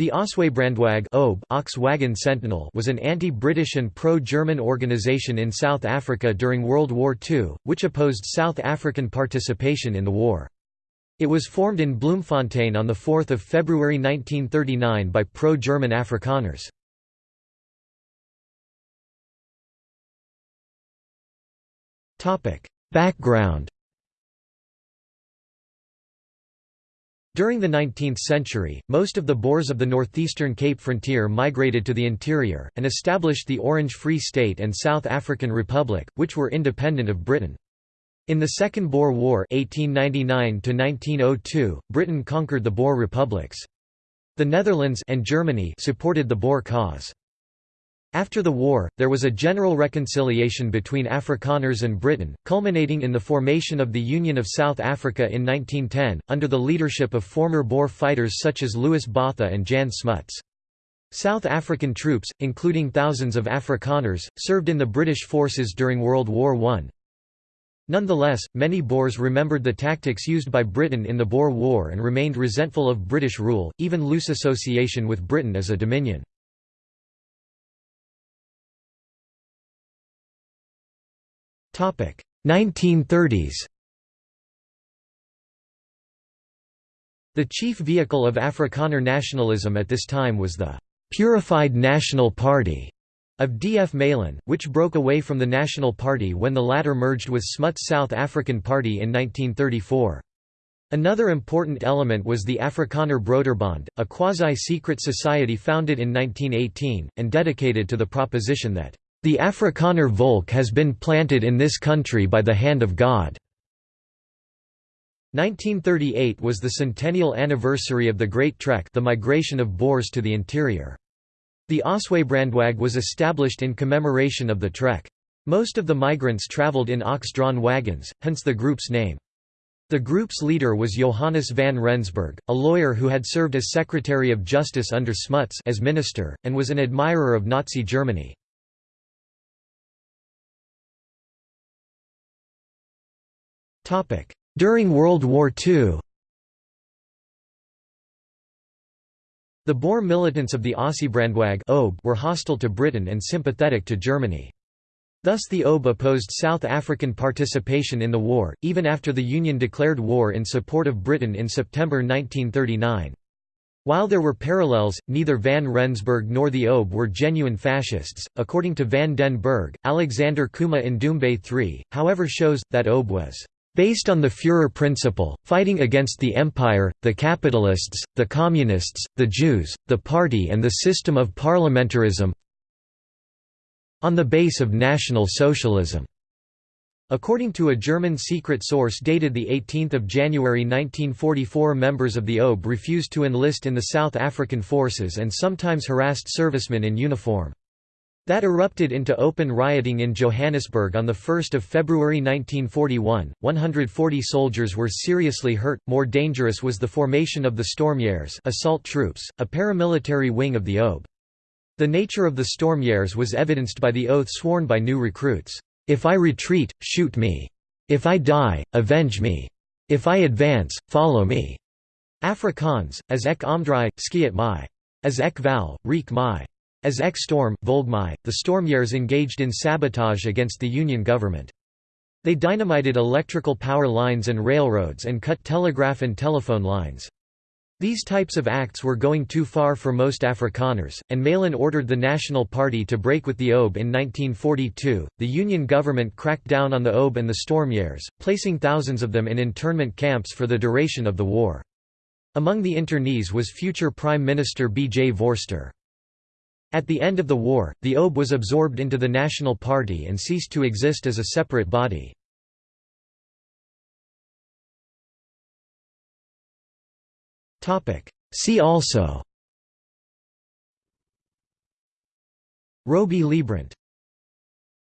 The Ossewabrandwag Ox Wagon Sentinel was an anti-British and pro-German organisation in South Africa during World War II, which opposed South African participation in the war. It was formed in Bloemfontein on 4 February 1939 by pro-German Afrikaners. Background During the 19th century, most of the Boers of the northeastern Cape frontier migrated to the interior, and established the Orange Free State and South African Republic, which were independent of Britain. In the Second Boer War 1899 Britain conquered the Boer republics. The Netherlands and Germany supported the Boer cause. After the war, there was a general reconciliation between Afrikaners and Britain, culminating in the formation of the Union of South Africa in 1910, under the leadership of former Boer fighters such as Louis Botha and Jan Smuts. South African troops, including thousands of Afrikaners, served in the British forces during World War I. Nonetheless, many Boers remembered the tactics used by Britain in the Boer War and remained resentful of British rule, even loose association with Britain as a dominion. 1930s The chief vehicle of Afrikaner nationalism at this time was the «purified National Party» of D. F. Malan, which broke away from the National Party when the latter merged with Smuts South African Party in 1934. Another important element was the Afrikaner Broederbond, a quasi-secret society founded in 1918, and dedicated to the proposition that the Afrikaner Volk has been planted in this country by the hand of God. 1938 was the centennial anniversary of the Great Trek the migration of Boers to the interior. The Ossewabrandwag was established in commemoration of the trek. Most of the migrants travelled in ox-drawn wagons, hence the group's name. The group's leader was Johannes van Rensburg, a lawyer who had served as Secretary of Justice under Smuts as minister, and was an admirer of Nazi Germany. During World War II The Boer militants of the Ossewabrandwag were hostile to Britain and sympathetic to Germany. Thus the OB opposed South African participation in the war, even after the Union declared war in support of Britain in September 1939. While there were parallels, neither Van Rensburg nor the OB were genuine fascists. According to Van den Berg, Alexander Kuma Ndumbe III, however, shows that OB was Based on the Führer principle, fighting against the empire, the capitalists, the communists, the Jews, the party and the system of parliamentarism on the base of National Socialism. According to a German secret source dated 18 January 1944 members of the OB refused to enlist in the South African forces and sometimes harassed servicemen in uniform. That erupted into open rioting in Johannesburg on 1 February 1941. 140 soldiers were seriously hurt. More dangerous was the formation of the Stormjaers assault troops, a paramilitary wing of the OB. The nature of the Stormjaers was evidenced by the oath sworn by new recruits. If I retreat, shoot me. If I die, avenge me. If I advance, follow me. Afrikaans, as ek omdraai, skiet my. As ek val, reek mai. As Ek-Storm, Volgmai, the Stormjaers engaged in sabotage against the Union government. They dynamited electrical power lines and railroads and cut telegraph and telephone lines. These types of acts were going too far for most Afrikaners, and Malan ordered the National Party to break with the OB in 1942. The Union government cracked down on the OB and the Stormjaers, placing thousands of them in internment camps for the duration of the war. Among the internees was future Prime Minister B. J. Vorster. At the end of the war, the OB was absorbed into the National Party and ceased to exist as a separate body. See also. Robey Leibbrandt